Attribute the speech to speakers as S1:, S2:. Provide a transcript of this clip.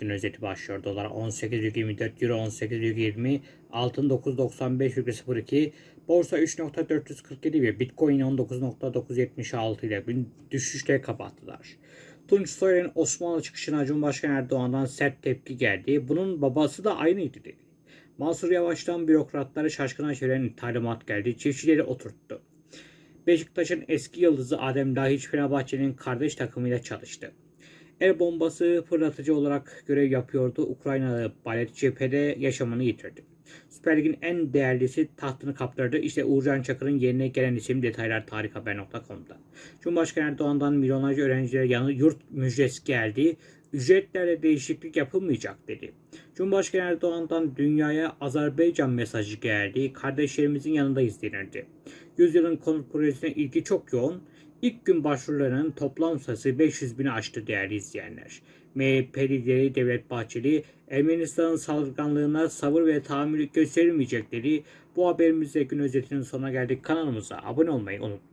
S1: Gün özeti başlıyor. Dolar 18,24 Euro 18,20 Altın 995,02 Borsa 3.447 ve Bitcoin 19.976 ile bir düşüşle kapattılar. Tunç Soyer'in Osmanlı çıkışına Cumhurbaşkanı Erdoğan'dan sert tepki geldi. Bunun babası da aynıydı dedi. Mansur Yavaş'tan bürokratları şaşkına çeviren talimat geldi. Çiftçileri oturttu. Beşiktaş'ın eski yıldızı Adem Lahiç Fenerbahçe'nin kardeş takımıyla çalıştı. El bombası fırlatıcı olarak görev yapıyordu. Ukraynalı balet cephede yaşamını yitirdi. Süper Lig'in en değerlisi tahtını kaptırdı. İşte Uğurcan Çakır'ın yerine gelen isim detaylar tarikhaber.com'da. Cumhurbaşkanı Erdoğan'dan milyonlarca öğrencilere yanı yurt müjdesi geldi. Ücretlerde değişiklik yapılmayacak dedi. Cumhurbaşkanı Erdoğan'dan dünyaya Azerbaycan mesajı geldi. Kardeşlerimizin yanındayız denildi. Yüzyılın konut projesine ilgi çok yoğun. İlk gün başvurularının toplam sayısı 500 bini aştı değerli izleyenler. MHP lideri Devlet Bahçeli, Ermenistan'ın saldırganlığına sabır ve tahammül gösterilmeyecekleri bu haberimizde gün özetinin sonuna geldik. Kanalımıza abone olmayı unutmayın.